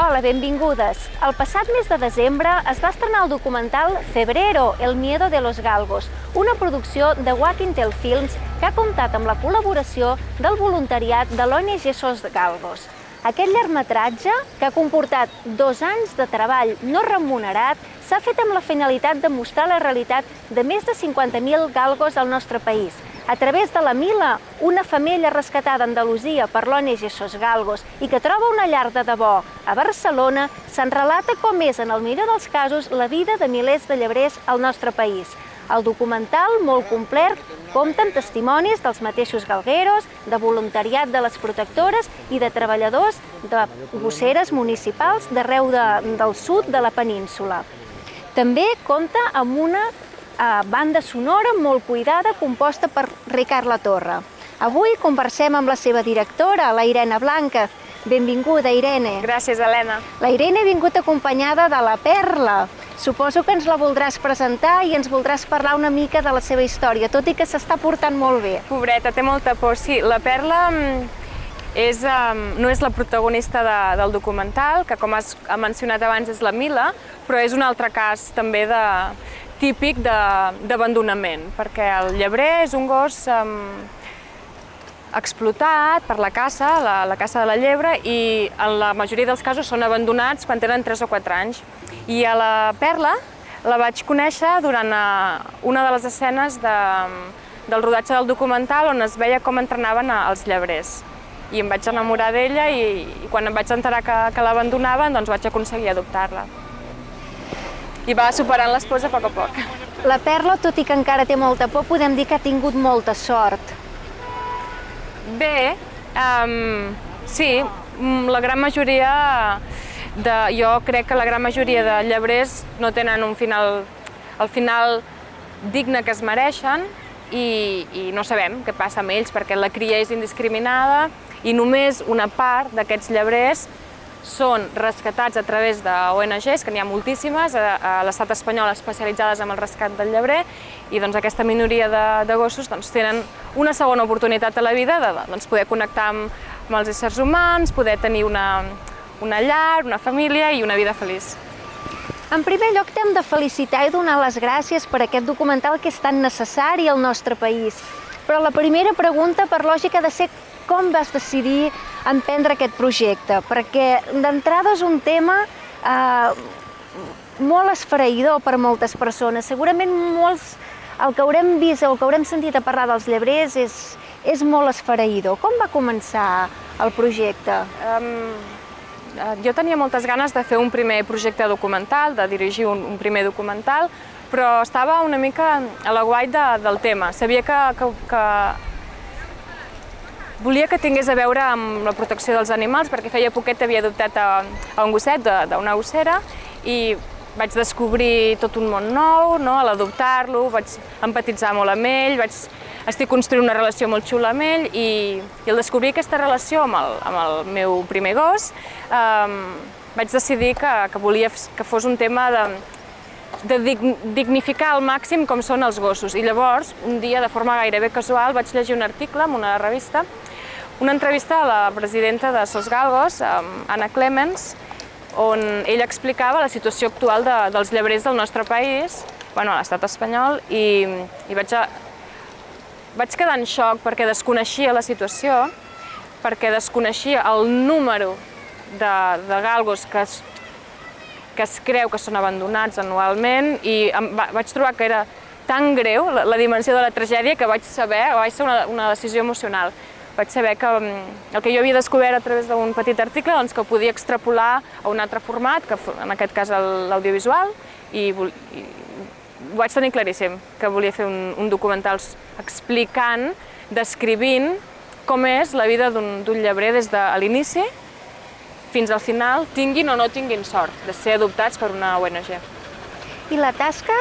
Hola, benvingudes. El passat mes de desembre es va estrenar el documental Febrero, el miedo de los galgos, una producció de Walking Tail Films que ha comptat amb la col·laboració del voluntariat de l'ONG Sos Galgos. Aquest llargmetratge, que ha comportat dos anys de treball no remunerat, s'ha fet amb la finalitat de mostrar la realitat de més de 50.000 galgos al nostre país, a través de la Mila, una femella rescatada a Andalusia per l'ONG Sos Galgos i que troba una llar de debò a Barcelona, se'n relata com és, en el millor dels casos, la vida de milers de llebrers al nostre país. El documental, molt complet, compta amb testimonis dels mateixos galgueros, de voluntariat de les protectores i de treballadors de gosseres municipals d'arreu de, del sud de la península. També compta amb una eh, banda sonora molt cuidada composta per Ricard La Torre. Avui conversem amb la seva directora, la Irene Blanca. Benvinguda, Irene. Gràcies, Helena. La Irene ha vingut acompanyada de la Perla. Suposo que ens la voldràs presentar i ens voldràs parlar una mica de la seva història, tot i que s'està portant molt bé. Pobreta, té molta por. Sí, la Perla mm, és, um, no és la protagonista de, del documental, que com has mencionat abans és la Mila, però és un altre cas també de, típic d'abandonament, perquè el llebrer és un gos um, explotat per la caça, la, la caça de la llebre, i en la majoria dels casos són abandonats quan tenen 3 o 4 anys. I a la Perla la vaig conèixer durant uh, una de les escenes de, del rodatge del documental on es veia com entrenaven els llebrers. I em vaig enamorar d'ella i, i quan em vaig enterar que, que l'abandonaven doncs vaig aconseguir adoptar-la i va superant les pors a poc a poc. La Perla, tot i que encara té molta por, podem dir que ha tingut molta sort. Bé, um, sí, mm, la gran majoria de, jo crec que la gran majoria de llebrers no tenen un final, el final digne que es mereixen i, i no sabem què passa amb ells perquè la cria és indiscriminada i només una part d'aquests llebrers són rescatats a través d'ONGs, que n'hi ha moltíssimes, a, a l'estat espanyol especialitzades en el rescat del llebrer, i doncs aquesta minoria de, de gossos doncs, tenen una segona oportunitat a la vida de doncs, poder connectar amb, amb els éssers humans, poder tenir una, una llar, una família i una vida feliç. En primer lloc, t'hem de felicitar i donar les gràcies per aquest documental que és tan necessari al nostre país. Però la primera pregunta, per lògica, ha de ser com vas decidir emprendre aquest projecte? Perquè d'entrada és un tema eh, molt esfereïdor per moltes persones. Segurament molts, el que haurem vist o el que haurem sentit a parlar dels llebrers és, és molt esfereïdor. Com va començar el projecte? Um, jo tenia moltes ganes de fer un primer projecte documental, de dirigir un, un primer documental, però estava una mica a la guai de, del tema. Sabia que, que, que Volia que tingués a veure amb la protecció dels animals, perquè feia poquet havia adoptat a, a un gosset d'una gossera i vaig descobrir tot un món nou no? a l'adoptar-lo, vaig empatitzar molt amb ell, vaig, estic construint una relació molt xula amb ell i, i al descobrir aquesta relació amb el, amb el meu primer gos eh, vaig decidir que, que volia que fos un tema de, de dignificar al màxim com són els gossos. I llavors, un dia, de forma gairebé casual, vaig llegir un article en una revista una entrevista a la presidenta de Sos Galgos, Anna Clemens, on ella explicava la situació actual de, dels llebrers del nostre país, bueno, a l'estat espanyol, i, i vaig, a, vaig quedar en xoc perquè desconeixia la situació, perquè desconeixia el número de, de galgos que es, que es creu que són abandonats anualment i em, va, vaig trobar que era tan greu la, la dimensió de la tragèdia que vaig saber, vaig ser una, una decisió emocional vaig saber que mm, el que jo havia descobert a través d'un petit article doncs, que ho podia extrapolar a un altre format, que en aquest cas l'audiovisual, i, i ho vaig tenir claríssim, que volia fer un, un documental explicant, descrivint com és la vida d'un llebrer des de l'inici fins al final, tinguin o no tinguin sort de ser adoptats per una ONG. I la tasca,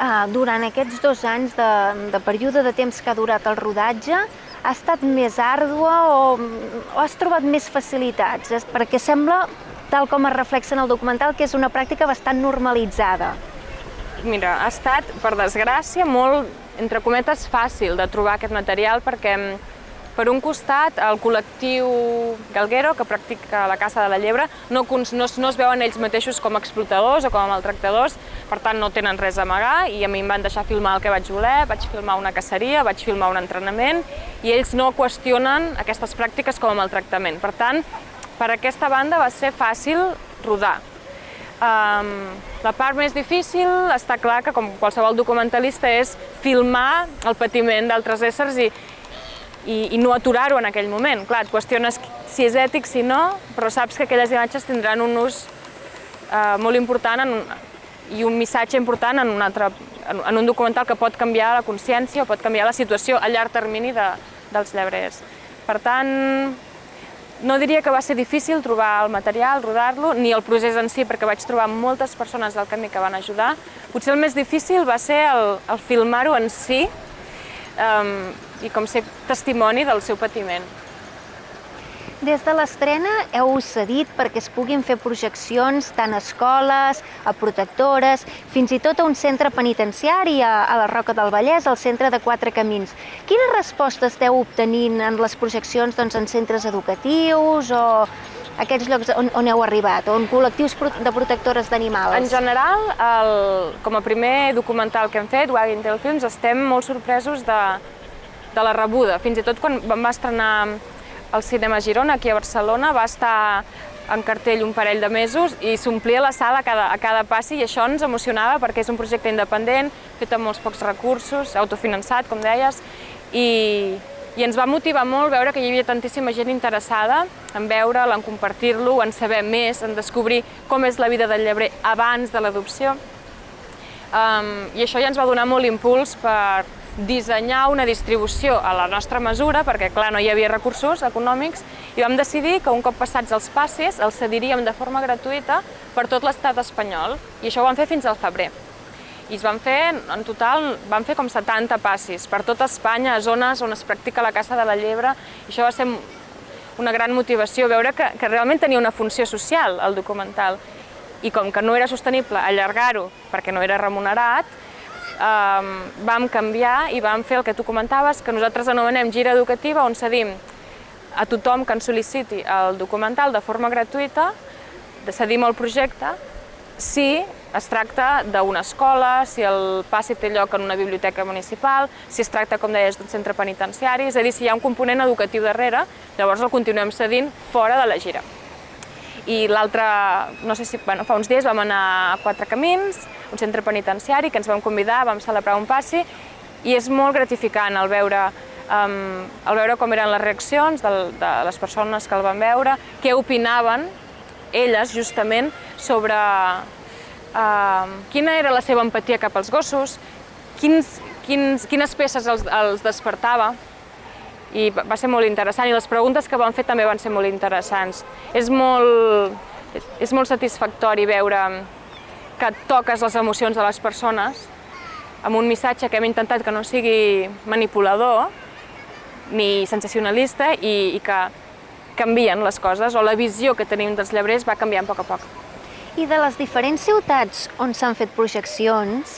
eh, durant aquests dos anys de, de període de temps que ha durat el rodatge, ha estat més àrdua o, o has trobat més facilitats? Perquè sembla, tal com es reflexa en el documental, que és una pràctica bastant normalitzada. Mira, ha estat, per desgràcia, molt, entre cometes, fàcil de trobar aquest material perquè Per un costat, el col·lectiu Galguero, que practica la caça de la llebre, no, no, no es veuen ells mateixos com a explotadors o com a maltractadors, per tant no tenen res a amagar i a mi em van deixar filmar el que vaig voler, vaig filmar una caceria, vaig filmar un entrenament i ells no qüestionen aquestes pràctiques com a maltractament. Per tant, per aquesta banda va ser fàcil rodar. Um, la part més difícil està clar que, com qualsevol documentalista, és filmar el patiment d'altres éssers i, i, i no aturar-ho en aquell moment. Clar, et qüestiones si és ètic, si no, però saps que aquelles imatges tindran un ús uh, molt important en i un missatge important en un, altre, en, un documental que pot canviar la consciència o pot canviar la situació a llarg termini de, dels llebrers. Per tant, no diria que va ser difícil trobar el material, rodar-lo, ni el procés en si, perquè vaig trobar moltes persones del camí que van ajudar. Potser el més difícil va ser el, el filmar-ho en si um, i com ser testimoni del seu patiment. Des de l'estrena heu cedit perquè es puguin fer projeccions tant a escoles, a protectores, fins i tot a un centre penitenciari a, a la Roca del Vallès, al centre de Quatre Camins. Quines respostes esteu obtenint en les projeccions doncs, en centres educatius o aquests llocs on, on heu arribat, o en col·lectius de protectores d'animals? En general, el, com a primer documental que hem fet, Wagging Tail Films, estem molt sorpresos de, de la rebuda. Fins i tot quan vam estrenar al Cinema Girona, aquí a Barcelona, va estar en cartell un parell de mesos i s'omplia la sala a cada, a cada passi i això ens emocionava perquè és un projecte independent, fet amb molts pocs recursos, autofinançat, com deies, i, i ens va motivar molt veure que hi havia tantíssima gent interessada en veure'l, en compartir-lo, en saber més, en descobrir com és la vida del llebrer abans de l'adopció. Um, I això ja ens va donar molt impuls per, dissenyar una distribució a la nostra mesura, perquè clar, no hi havia recursos econòmics, i vam decidir que un cop passats els passis els cediríem de forma gratuïta per tot l'estat espanyol, i això ho vam fer fins al febrer. I es van fer, en total, van fer com 70 passis per tota Espanya, a zones on es practica la caça de la llebre, i això va ser una gran motivació, veure que, que realment tenia una funció social, el documental, i com que no era sostenible allargar-ho perquè no era remunerat, eh, vam canviar i vam fer el que tu comentaves, que nosaltres anomenem gira educativa, on cedim a tothom que ens sol·liciti el documental de forma gratuïta, cedim el projecte, si es tracta d'una escola, si el passi té lloc en una biblioteca municipal, si es tracta, com deies, d'un centre penitenciari, és a dir, si hi ha un component educatiu darrere, llavors el continuem cedint fora de la gira. I l'altre, no sé si, bueno, fa uns dies vam anar a Quatre Camins, un centre penitenciari, que ens vam convidar, vam celebrar un passi, i és molt gratificant el veure, um, el veure com eren les reaccions de, de les persones que el van veure, què opinaven elles, justament, sobre uh, quina era la seva empatia cap als gossos, quins, quins, quines peces els, els despertava, i va ser molt interessant, i les preguntes que van fer també van ser molt interessants. És molt, és molt satisfactori veure que toques les emocions de les persones amb un missatge que hem intentat que no sigui manipulador ni sensacionalista i, i que canvien les coses, o la visió que tenim dels llebrers va canviant a poc a poc. I de les diferents ciutats on s'han fet projeccions,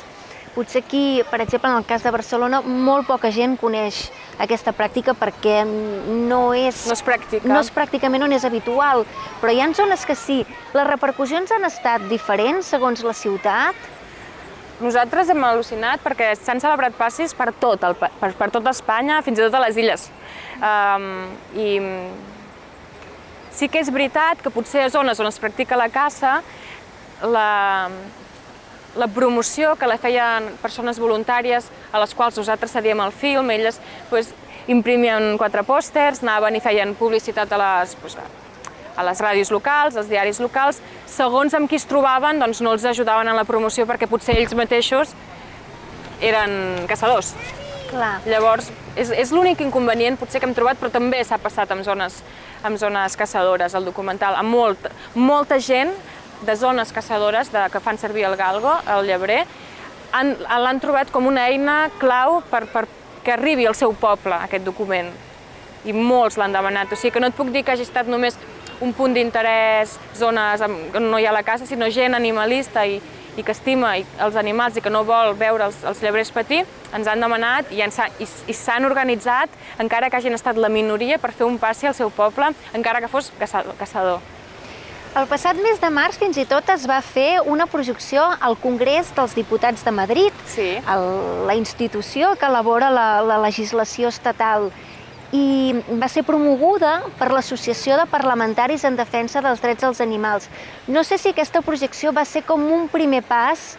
potser aquí, per exemple, en el cas de Barcelona, molt poca gent coneix aquesta pràctica perquè no és... No és pràctica. No és pràcticament on és habitual, però hi ha zones que sí. Les repercussions han estat diferents segons la ciutat? Nosaltres hem al·lucinat perquè s'han celebrat passis per tot, el, per, per tota Espanya, fins i tot a les illes. Um, I sí que és veritat que potser a zones on es practica la caça, la, la promoció que la feien persones voluntàries a les quals nosaltres cedíem el film, elles pues, imprimien quatre pòsters, anaven i feien publicitat a les, pues, a les ràdios locals, als diaris locals, segons amb qui es trobaven doncs no els ajudaven en la promoció perquè potser ells mateixos eren caçadors. Clar. Llavors, és, és l'únic inconvenient potser que hem trobat, però també s'ha passat en zones, en zones caçadores, el documental, amb molt, molta gent de zones caçadores de, que fan servir el galgo, el llebrer, l'han trobat com una eina clau per, per que arribi al seu poble, aquest document. I molts l'han demanat, o sigui que no et puc dir que hagi estat només un punt d'interès, zones on no hi ha la caça, sinó gent animalista i, i que estima els animals i que no vol veure els, els llebrers patir, ens han demanat i s'han organitzat, encara que hagin estat la minoria, per fer un passi al seu poble, encara que fos caçador. El passat mes de març fins i tot es va fer una projecció al Congrés dels Diputats de Madrid, sí. el, la institució que elabora la, la legislació estatal i va ser promoguda per l'Associació de Parlamentaris en Defensa dels Drets dels Animals. No sé si aquesta projecció va ser com un primer pas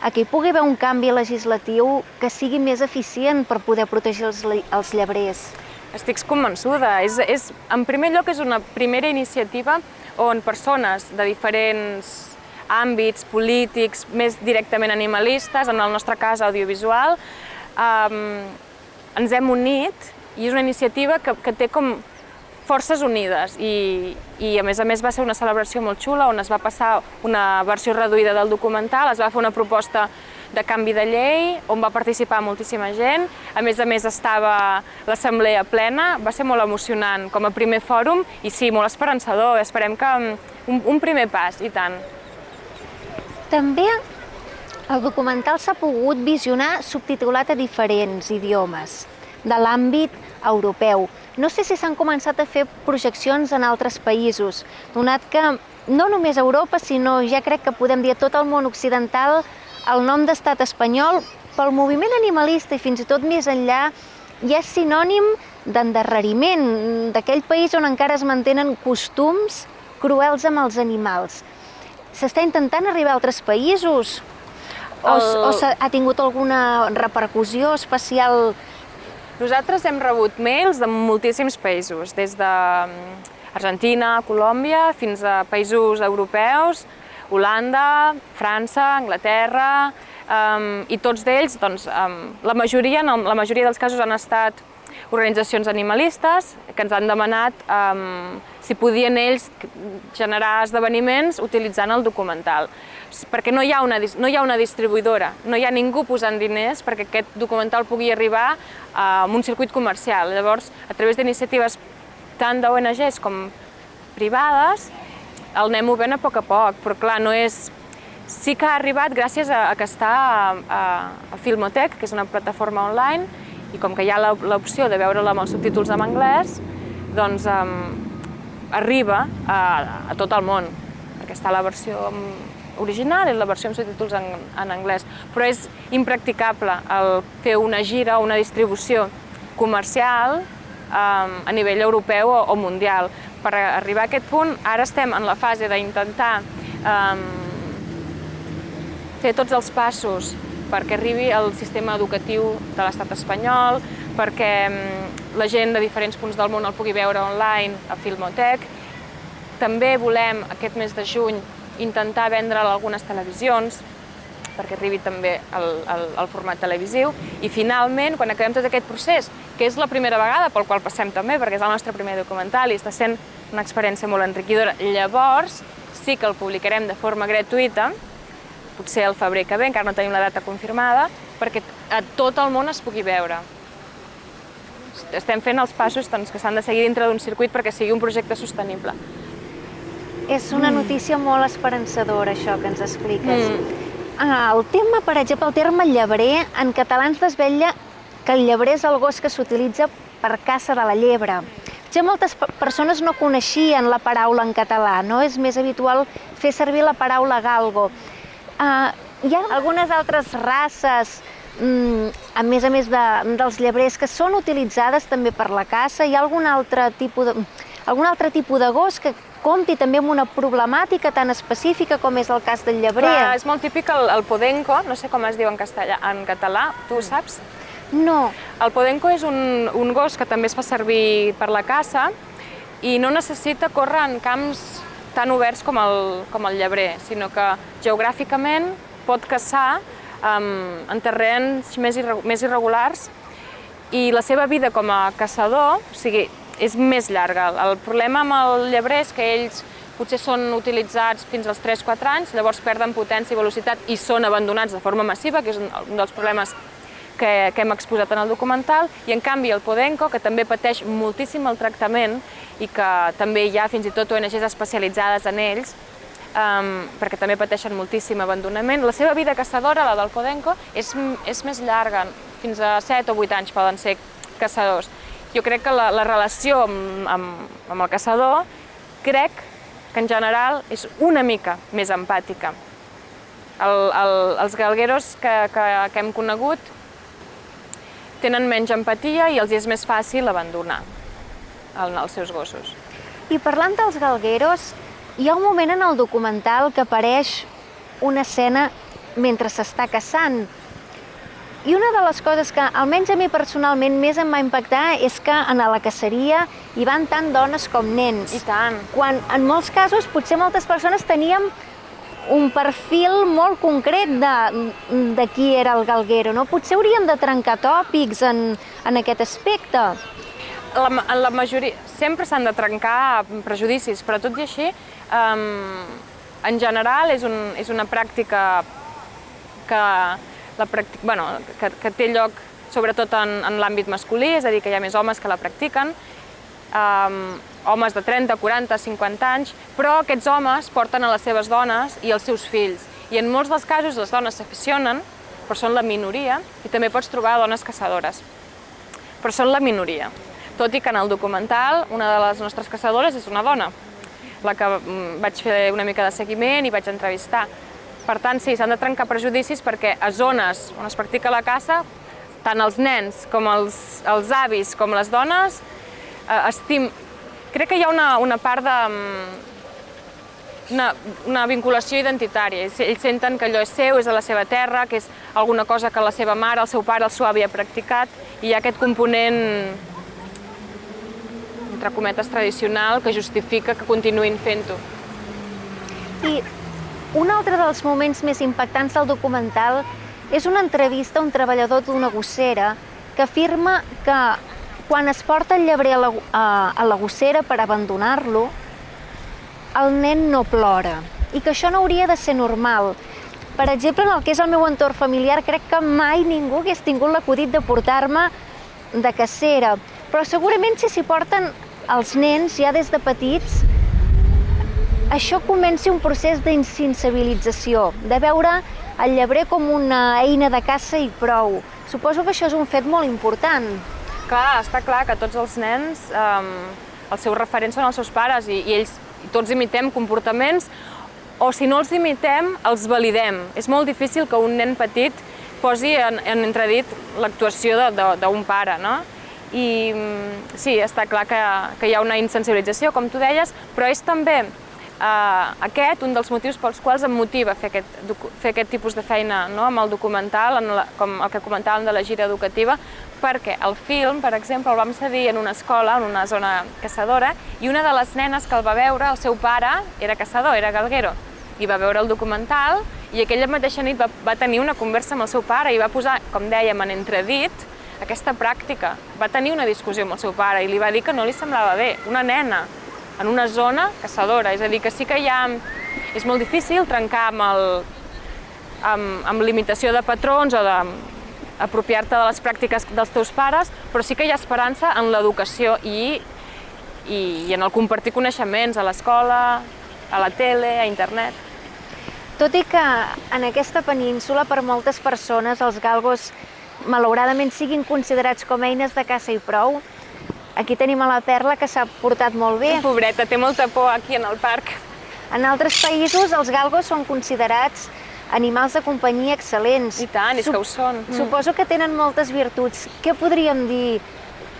a que hi pugui haver un canvi legislatiu que sigui més eficient per poder protegir els, els llebrers. Estic convençuda. És, és, en primer lloc, és una primera iniciativa on persones de diferents àmbits polítics, més directament animalistes, en el nostre cas audiovisual, eh, ens hem unit i és una iniciativa que, que té com forces unides i, i a més a més va ser una celebració molt xula on es va passar una versió reduïda del documental, es va fer una proposta de canvi de llei, on va participar moltíssima gent. A més a més estava l'assemblea plena, va ser molt emocionant com a primer fòrum i sí, molt esperançador, esperem que un, un primer pas, i tant. També el documental s'ha pogut visionar subtitulat a diferents idiomes de l'àmbit europeu. No sé si s'han començat a fer projeccions en altres països, donat que no només Europa, sinó ja crec que podem dir tot el món occidental, el nom d'estat espanyol, pel moviment animalista i fins i tot més enllà, ja és sinònim d'endarreriment, d'aquell país on encara es mantenen costums cruels amb els animals. S'està intentant arribar a altres països? O, el... o ha tingut alguna repercussió especial nosaltres hem rebut mails de moltíssims països, des d'Argentina, mm, Colòmbia, fins a països europeus, Holanda, França, Anglaterra, um, i tots d'ells, doncs, um, la, majoria, en la majoria dels casos han estat organitzacions animalistes que ens han demanat um, si podien ells generar esdeveniments utilitzant el documental perquè no hi, ha una, no hi ha una distribuïdora, no hi ha ningú posant diners perquè aquest documental pugui arribar a un circuit comercial. Llavors, a través d'iniciatives tant d'ONGs com privades, el anem movent a poc a poc, però clar, no és... Sí que ha arribat gràcies a, a que està a, a, a Filmotech, que és una plataforma online, i com que hi ha l'opció de veure-la amb els subtítols en anglès, doncs um, arriba a, a tot el món, perquè està la versió original i la versió amb subtítols en, en anglès, però és impracticable el fer una gira o una distribució comercial um, a nivell europeu o, o mundial. Per arribar a aquest punt, ara estem en la fase d'intentar um, fer tots els passos perquè arribi al sistema educatiu de l'estat espanyol, perquè um, la gent de diferents punts del món el pugui veure online a Filmotec. També volem, aquest mes de juny, intentar vendre'l a algunes televisions, perquè arribi també al, al, al format televisiu, i finalment, quan acabem tot aquest procés, que és la primera vegada pel qual passem també, perquè és el nostre primer documental i està sent una experiència molt enriquidora, llavors sí que el publicarem de forma gratuïta, potser el febrer que ve, encara no tenim la data confirmada, perquè a tot el món es pugui veure. Estem fent els passos doncs, que s'han de seguir dintre d'un circuit perquè sigui un projecte sostenible. És una notícia molt esperançadora, això que ens expliques. Mm. Ah, el tema, per exemple, el terme llebrer, en català ens desvetlla que el llebrer és el gos que s'utilitza per caça de la llebre. Ja moltes persones no coneixien la paraula en català, no? És més habitual fer servir la paraula galgo. Uh, hi ha algunes altres races, mm, a més a més de, dels llebrers, que són utilitzades també per la caça? Hi ha algun altre tipus de, algun altre tipus de gos que compti també amb una problemàtica tan específica com és el cas del llebrer. Clar, és molt típic el, el podenco, no sé com es diu en, castellà, en català, tu ho saps? No. El podenco és un, un gos que també es fa servir per la caça i no necessita córrer en camps tan oberts com el, com el llebrer, sinó que geogràficament pot caçar um, en terrenys més, irre, més irregulars i la seva vida com a caçador, o sigui, és més llarga. El problema amb el llebrer és que ells potser són utilitzats fins als 3-4 anys, llavors perden potència i velocitat i són abandonats de forma massiva, que és un dels problemes que, que hem exposat en el documental, i en canvi el Podenco, que també pateix moltíssim el tractament i que també hi ha fins i tot ONGs especialitzades en ells, um, perquè també pateixen moltíssim abandonament, la seva vida caçadora, la del Podenco, és, és més llarga, fins a 7 o 8 anys poden ser caçadors. Jo crec que la, la relació amb, amb, amb el caçador, crec que en general és una mica més empàtica. El, el, els galgueros que, que, que hem conegut tenen menys empatia i els és més fàcil abandonar el, els seus gossos. I parlant dels galgueros, hi ha un moment en el documental que apareix una escena mentre s'està caçant. I una de les coses que, almenys a mi personalment, més em va impactar és que en la caceria hi van tant dones com nens. I tant. Quan en molts casos potser moltes persones teníem un perfil molt concret de, de qui era el galguero, no? Potser hauríem de trencar tòpics en, en aquest aspecte. La, en la majoria, sempre s'han de trencar prejudicis, però tot i així, um, en general és, un, és una pràctica que, la pràctica, bueno, que, que té lloc sobretot en, en l'àmbit masculí, és a dir, que hi ha més homes que la practiquen, um, homes de 30, 40, 50 anys, però aquests homes porten a les seves dones i els seus fills. I en molts dels casos les dones s'aficionen, però són la minoria, i també pots trobar dones caçadores. Però són la minoria. Tot i que en el documental una de les nostres caçadores és una dona, la que mm, vaig fer una mica de seguiment i vaig entrevistar. Per tant, sí, s'han de trencar prejudicis perquè a zones on es practica la caça, tant els nens com els, els avis com les dones eh, estim, crec que hi ha una, una part de... Mm, una, una vinculació identitària. Ells senten que allò és seu, és de la seva terra, que és alguna cosa que la seva mare, el seu pare, el seu avi ha practicat, i hi ha aquest component entre cometes tradicional que justifica que continuïn fent-ho. I un altre dels moments més impactants del documental és una entrevista a un treballador d'una gossera que afirma que quan es porta el llebrer a la, a, a la gossera per abandonar-lo, el nen no plora i que això no hauria de ser normal. Per exemple, en el que és el meu entorn familiar, crec que mai ningú hagués tingut l'acudit de portar-me de cacera, però segurament si s'hi porten els nens ja des de petits, això comença un procés d'insensibilització, de veure el llebrer com una eina de caça i prou. Suposo que això és un fet molt important. Clar, està clar que tots els nens, eh, els seus referents són els seus pares i, i ells i tots imitem comportaments o si no els imitem, els validem. És molt difícil que un nen petit posi en, en entredit l'actuació d'un pare, no? I mm, sí, està clar que, que hi ha una insensibilització, com tu deies, però és també eh, aquest un dels motius pels quals em motiva fer aquest, fer aquest tipus de feina no? amb el documental, en la, com el que comentàvem de la gira educativa, perquè el film, per exemple, el vam cedir en una escola, en una zona caçadora, i una de les nenes que el va veure, el seu pare, era caçador, era galguero, i va veure el documental, i aquella mateixa nit va, va tenir una conversa amb el seu pare i va posar, com dèiem, en entredit, aquesta pràctica. Va tenir una discussió amb el seu pare i li va dir que no li semblava bé, una nena, en una zona caçadora, és a dir, que sí que hi ha... És molt difícil trencar amb, el, amb, amb limitació de patrons o de apropiar-te de les pràctiques dels teus pares, però sí que hi ha esperança en l'educació i, i, i en el compartir coneixements a l'escola, a la tele, a internet. Tot i que en aquesta península per moltes persones els galgos malauradament siguin considerats com eines de caça i prou, Aquí tenim a la Perla que s'ha portat molt bé. Pobreta, té molta por aquí en el parc. En altres països els galgos són considerats animals de companyia excel·lents. I tant, és que ho són. Suposo que tenen moltes virtuts. Què podríem dir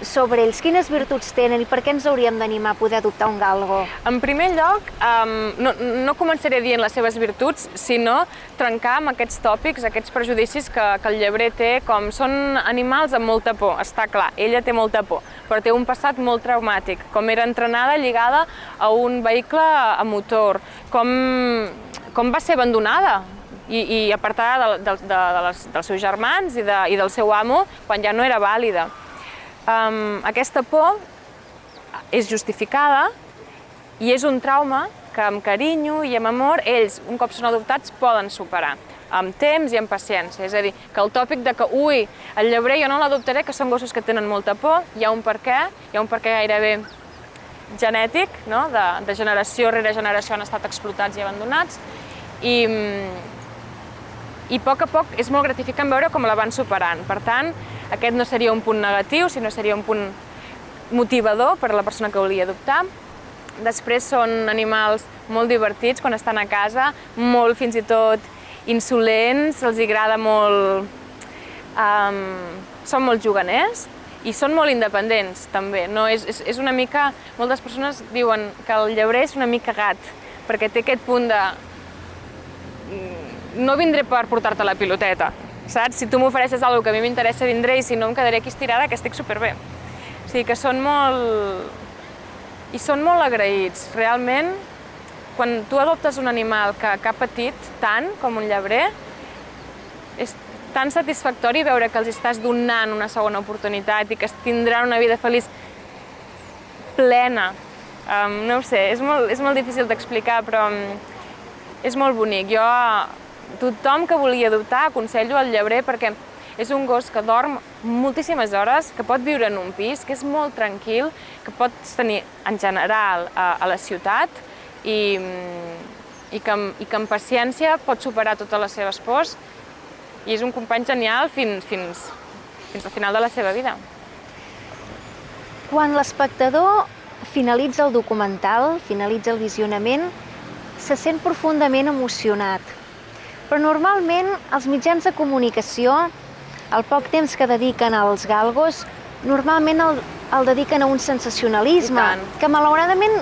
sobre ells? Quines virtuts tenen i per què ens hauríem d'animar a poder adoptar un galgo? En primer lloc, um, no, no començaré dient les seves virtuts, sinó trencar amb aquests tòpics, aquests prejudicis que, que el llebrer té, com són animals amb molta por, està clar, ella té molta por, però té un passat molt traumàtic, com era entrenada lligada a un vehicle a motor, com, com va ser abandonada i, i apartada de, de, de, de les, dels seus germans i, de, i del seu amo quan ja no era vàlida. Um, aquesta por és justificada i és un trauma que amb carinyo i amb amor ells, un cop són adoptats, poden superar amb temps i amb paciència. És a dir, que el tòpic de que, ui, el llebrer jo no l'adoptaré, que són gossos que tenen molta por, hi ha un per què, hi ha un per què gairebé genètic, no? de, de generació rere generació han estat explotats i abandonats, i, i a poc a poc és molt gratificant veure com la van superant. Per tant, aquest no seria un punt negatiu, sinó seria un punt motivador per a la persona que volia adoptar. Després són animals molt divertits quan estan a casa, molt fins i tot insolents, els agrada molt... Um, són molt juganers i són molt independents, també. No? És, és, és una mica... Moltes persones diuen que el llebrer és una mica gat, perquè té aquest punt de... No vindré per portar-te la piloteta, saps? Si tu m'ofereixes alguna que a mi m'interessa, vindré, i si no em quedaré aquí estirada, que estic superbé. O sigui que són molt... i són molt agraïts. Realment, quan tu adoptes un animal que, que ha patit tant com un llebrer, és tan satisfactori veure que els estàs donant una segona oportunitat i que tindran una vida feliç plena. Um, no ho sé, és molt, és molt difícil d'explicar, però um, és molt bonic. Jo tothom que volia adoptar aconsello el llebrer perquè és un gos que dorm moltíssimes hores, que pot viure en un pis, que és molt tranquil, que pots tenir en general a, a la ciutat i, i, que, i que amb paciència pot superar totes les seves pors i és un company genial fins, fins, fins al final de la seva vida. Quan l'espectador finalitza el documental, finalitza el visionament, se sent profundament emocionat però normalment els mitjans de comunicació, el poc temps que dediquen als galgos, normalment el, el dediquen a un sensacionalisme, que malauradament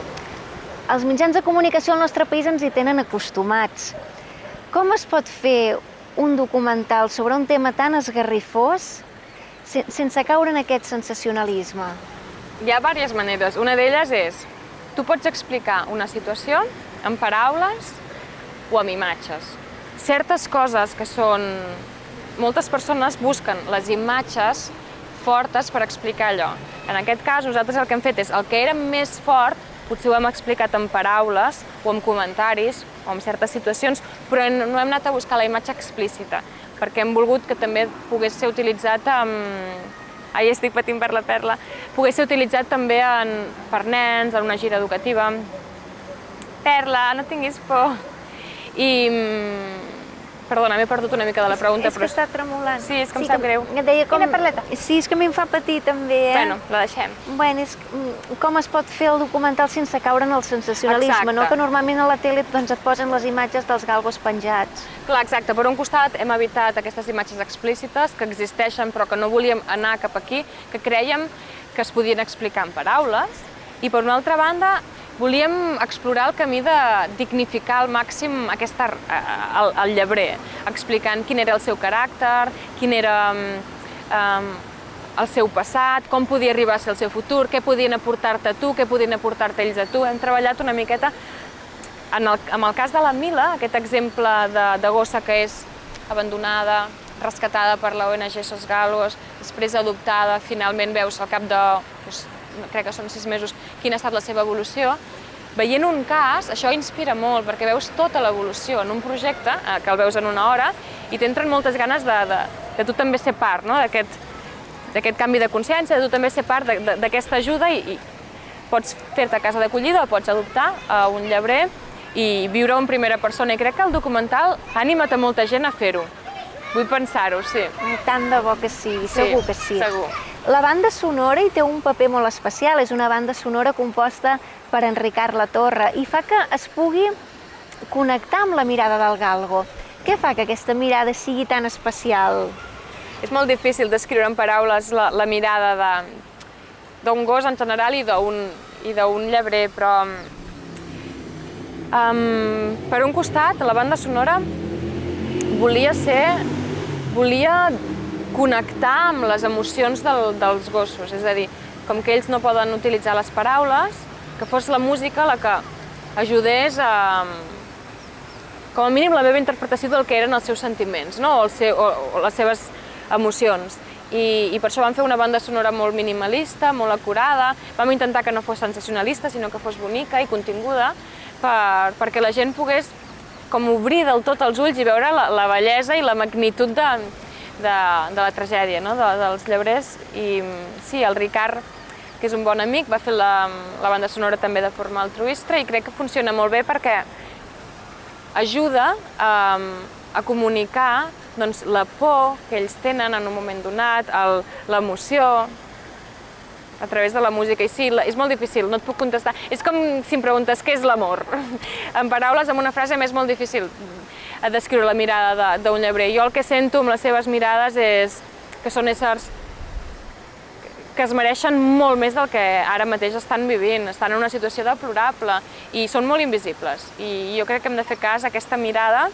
els mitjans de comunicació al nostre país ens hi tenen acostumats. Com es pot fer un documental sobre un tema tan esgarrifós sense caure en aquest sensacionalisme? Hi ha diverses maneres. Una d'elles és, tu pots explicar una situació en paraules o amb imatges certes coses que són... Moltes persones busquen les imatges fortes per explicar allò. En aquest cas, nosaltres el que hem fet és el que era més fort, potser ho hem explicat en paraules o en comentaris o en certes situacions, però no hem anat a buscar la imatge explícita, perquè hem volgut que també pogués ser utilitzat amb... Ai, estic patint per la perla. Pogués ser utilitzat també en, per nens, en una gira educativa. Perla, no tinguis por. I, Perdona, m'he perdut una mica de la pregunta, és però... És que està tremolant. Sí, és que sí, em sap greu. Et deia com... Quina perleta? Sí, és que a mi em fa patir també, eh? Bueno, la deixem. Bueno, és mm, com es pot fer el documental sense caure en el sensacionalisme, exacte. no? Que normalment a la tele doncs, et posen les imatges dels galgos penjats. Clar, exacte. Per un costat hem evitat aquestes imatges explícites que existeixen però que no volíem anar cap aquí, que creiem que es podien explicar en paraules, i per una altra banda volíem explorar el camí de dignificar al màxim aquesta, eh, el, el llebrer, explicant quin era el seu caràcter, quin era um, el seu passat, com podia arribar a ser el seu futur, què podien aportar-te tu, què podien aportar-te ells a tu. Hem treballat una miqueta en el, en el cas de la Mila, aquest exemple de, de gossa que és abandonada, rescatada per la ONG Sos Galos, després adoptada, finalment veus al cap de doncs, crec que són sis mesos, quina ha estat la seva evolució, veient un cas, això inspira molt, perquè veus tota l'evolució en un projecte, eh, que el veus en una hora, i t'entren moltes ganes de, de, de tu també ser part no? d'aquest canvi de consciència, de tu també ser part d'aquesta ajuda i, i pots fer-te casa d'acollida o pots adoptar a un llebrer i viure en primera persona. I crec que el documental ha animat a molta gent a fer-ho. Vull pensar-ho, sí. Tant de bo que sí, segur sí, que sí. segur. La banda sonora hi té un paper molt especial, és una banda sonora composta per Enricard La Torre i fa que es pugui connectar amb la mirada del galgo. Què fa que aquesta mirada sigui tan especial? És molt difícil descriure en paraules la, la mirada d'un gos en general i d'un llebrer, però um, per un costat, la banda sonora volia ser, volia connectar amb les emocions del, dels gossos, és a dir, com que ells no poden utilitzar les paraules, que fos la música la que ajudés a, com a mínim, la meva interpretació del que eren els seus sentiments, no? o, el seu, o, o les seves emocions. I, I per això vam fer una banda sonora molt minimalista, molt acurada, vam intentar que no fos sensacionalista, sinó que fos bonica i continguda, per, perquè la gent pogués com obrir del tot els ulls i veure la, la bellesa i la magnitud de, de, de la tragèdia no? de, dels llebrers. I sí, el Ricard, que és un bon amic, va fer la, la banda sonora també de forma altruista i crec que funciona molt bé perquè ajuda a, a comunicar doncs, la por que ells tenen en un moment donat, l'emoció, a través de la música. I sí, és molt difícil, no et puc contestar. És com si em preguntes què és l'amor. en paraules, amb una frase, m'és molt difícil descriure la mirada d'un llebrer. Jo el que sento amb les seves mirades és que són éssers que es mereixen molt més del que ara mateix estan vivint, estan en una situació deplorable i són molt invisibles. I jo crec que hem de fer cas a aquesta mirada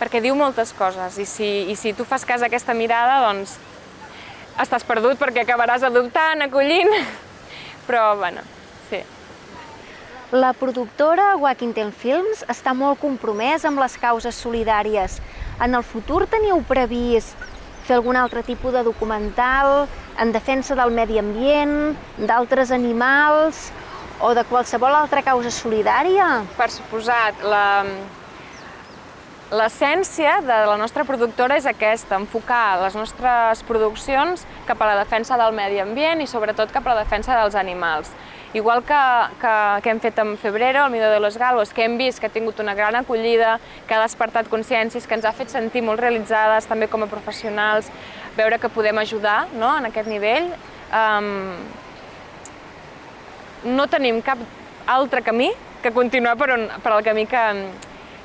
perquè diu moltes coses i si, i si tu fas cas a aquesta mirada, doncs estàs perdut perquè acabaràs adoptant, acollint, però bueno, sí. La productora Wackington Films està molt compromès amb les causes solidàries. En el futur teniu previst fer algun altre tipus de documental en defensa del medi ambient, d'altres animals o de qualsevol altra causa solidària? Per suposat, la, L'essència de la nostra productora és aquesta, enfocar les nostres produccions cap a la defensa del medi ambient i sobretot cap a la defensa dels animals. Igual que, que, que hem fet amb Febrero, el Mido de los Galgos, que hem vist que ha tingut una gran acollida, que ha despertat consciències, que ens ha fet sentir molt realitzades també com a professionals, veure que podem ajudar no, en aquest nivell. Um, no tenim cap altre camí que continuar per, on, per el camí que,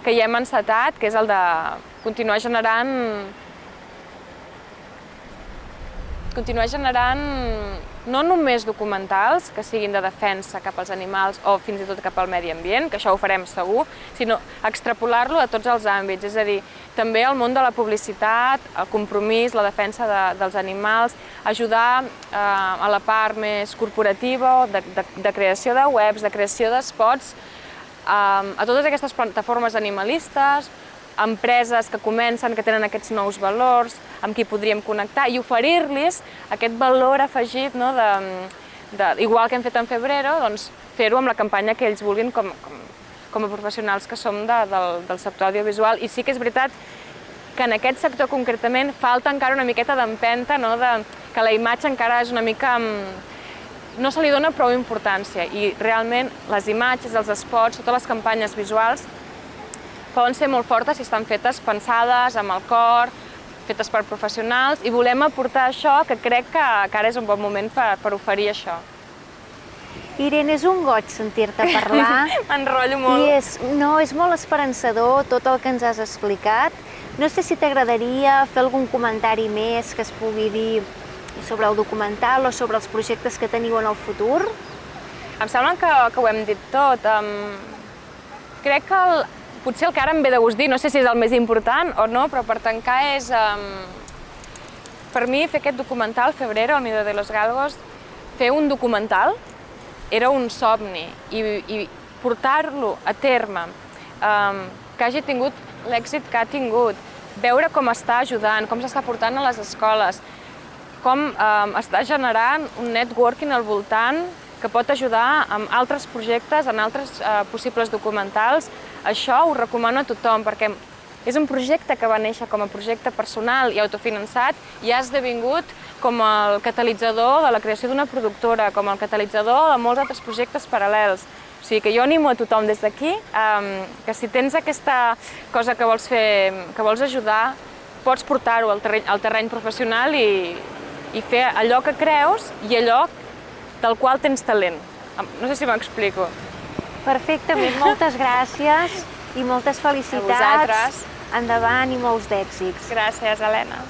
que ja hem encetat, que és el de continuar generant continuar generant no només documentals que siguin de defensa cap als animals o fins i tot cap al medi ambient, que això ho farem segur, sinó extrapolar-lo a tots els àmbits, és a dir, també al món de la publicitat, el compromís, la defensa de, dels animals, ajudar eh, a la part més corporativa, de, de, de creació de webs, de creació d'espots, a totes aquestes plataformes animalistes, empreses que comencen, que tenen aquests nous valors, amb qui podríem connectar i oferir-los aquest valor afegit, no, de, de, igual que hem fet en Febrero, doncs fer-ho amb la campanya que ells vulguin com, com, com a professionals que som de, del, del sector audiovisual. I sí que és veritat que en aquest sector concretament falta encara una miqueta d'empenta, no, de, que la imatge encara és una mica no se li dona prou importància i realment les imatges, els spots, totes les campanyes visuals poden ser molt fortes si estan fetes pensades amb el cor, fetes per professionals i volem aportar això que crec que, que ara és un bon moment per, per oferir això. Irene, és un goig sentir-te parlar. M'enrotllo molt. I és, no, és molt esperançador tot el que ens has explicat. No sé si t'agradaria fer algun comentari més que es pugui dir sobre el documental o sobre els projectes que teniu en el futur? Em sembla que, que ho hem dit tot. Um, crec que el, potser el que ara em ve de gust dir, no sé si és el més important o no, però per tancar és... Um, per mi fer aquest documental, Febrero, el Mido de los Galgos, fer un documental era un somni i, i portar-lo a terme, um, que hagi tingut l'èxit que ha tingut, veure com està ajudant, com s'està portant a les escoles, com eh, està generant un networking al voltant que pot ajudar amb altres projectes, en altres eh, possibles documentals. Això ho recomano a tothom, perquè és un projecte que va néixer com a projecte personal i autofinançat i ha esdevingut com el catalitzador de la creació d'una productora, com el catalitzador de molts altres projectes paral·lels. O sigui que jo animo a tothom des d'aquí eh, que si tens aquesta cosa que vols fer, que vols ajudar, pots portar-ho al, terreny, al terreny professional i, i fer allò que creus i allò del qual tens talent. No sé si m'explico. Perfectament, moltes gràcies i moltes felicitats. A vosaltres. Endavant i molts d'èxits. Gràcies, Helena.